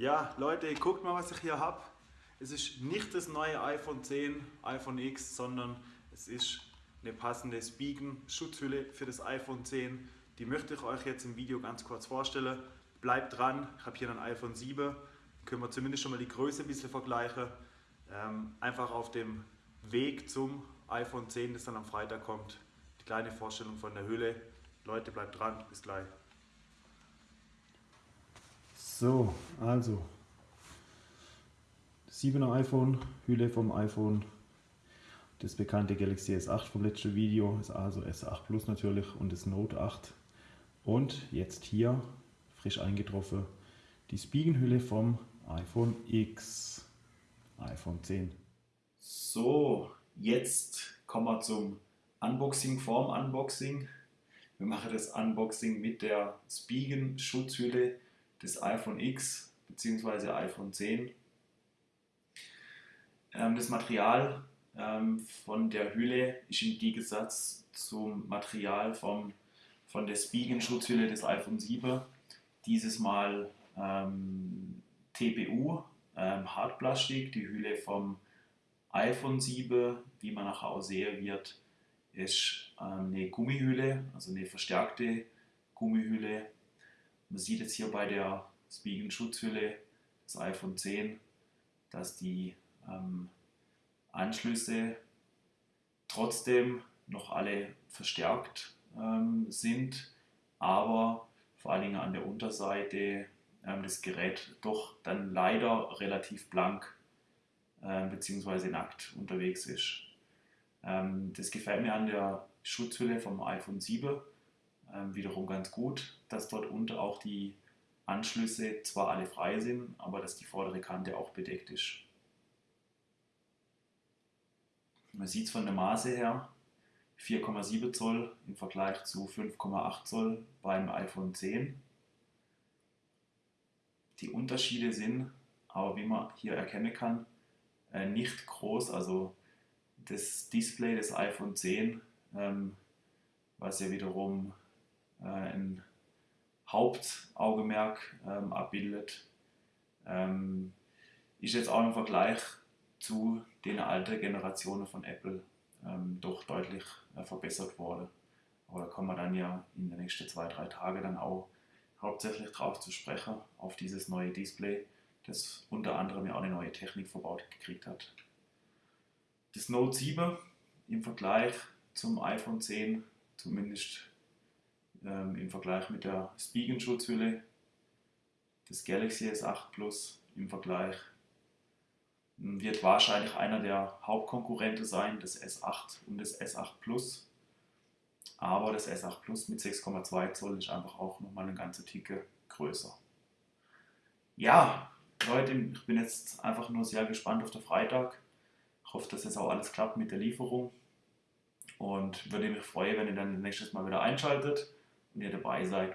Ja, Leute, guckt mal, was ich hier habe. Es ist nicht das neue iPhone 10, iPhone X, sondern es ist eine passende Spigen-Schutzhülle für das iPhone 10. Die möchte ich euch jetzt im Video ganz kurz vorstellen. Bleibt dran, ich habe hier ein iPhone 7. Können wir zumindest schon mal die Größe ein bisschen vergleichen. Ähm, einfach auf dem Weg zum iPhone 10, das dann am Freitag kommt. Die kleine Vorstellung von der Hülle. Leute, bleibt dran, bis gleich. So, also 7er iPhone, Hülle vom iPhone, das bekannte Galaxy S8 vom letzten Video, ist also S8 Plus natürlich und das Note 8. Und jetzt hier, frisch eingetroffen, die Spiegelhülle vom iPhone X, iPhone 10. So, jetzt kommen wir zum Unboxing vorm Unboxing. Wir machen das Unboxing mit der Spigen-Schutzhülle des iPhone X bzw. iPhone 10. Ähm, das Material ähm, von der Hülle ist im Gegensatz zum Material vom, von der Spiegel-Schutzhülle des iPhone 7 dieses Mal ähm, TPU, ähm, Hartplastik, die Hülle vom iPhone 7, wie man nachher auch sehen wird, ist ähm, eine Gummihülle, also eine verstärkte Gummihülle man sieht jetzt hier bei der Spiegel-Schutzhülle des iPhone 10, dass die ähm, Anschlüsse trotzdem noch alle verstärkt ähm, sind, aber vor allen Dingen an der Unterseite ähm, das Gerät doch dann leider relativ blank äh, bzw. nackt unterwegs ist. Ähm, das gefällt mir an der Schutzhülle vom iPhone 7 ähm, wiederum ganz gut, dass dort unten auch die Anschlüsse zwar alle frei sind, aber dass die vordere Kante auch bedeckt ist. Man sieht es von der Maße her, 4,7 Zoll im Vergleich zu 5,8 Zoll beim iPhone 10. Die Unterschiede sind, aber wie man hier erkennen kann, äh, nicht groß. Also das Display des iPhone 10, ähm, was ja wiederum ein Hauptaugenmerk ähm, abbildet, ähm, ist jetzt auch im Vergleich zu den alten Generationen von Apple ähm, doch deutlich äh, verbessert worden. Aber da kommen wir dann ja in den nächsten zwei, drei Tagen dann auch hauptsächlich drauf zu sprechen, auf dieses neue Display, das unter anderem ja auch eine neue Technik verbaut gekriegt hat. Das Note 7 im Vergleich zum iPhone 10, zumindest ähm, im Vergleich mit der Spigen-Schutzhülle, das Galaxy S8 Plus im Vergleich hm, wird wahrscheinlich einer der Hauptkonkurrenten sein, das S8 und das S8 Plus. Aber das S8 Plus mit 6,2 Zoll ist einfach auch nochmal eine ganze Ticke größer. Ja, Leute, ich bin jetzt einfach nur sehr gespannt auf den Freitag. Ich hoffe, dass jetzt auch alles klappt mit der Lieferung. Und würde mich freuen, wenn ihr dann nächstes Mal wieder einschaltet ihr dabei seid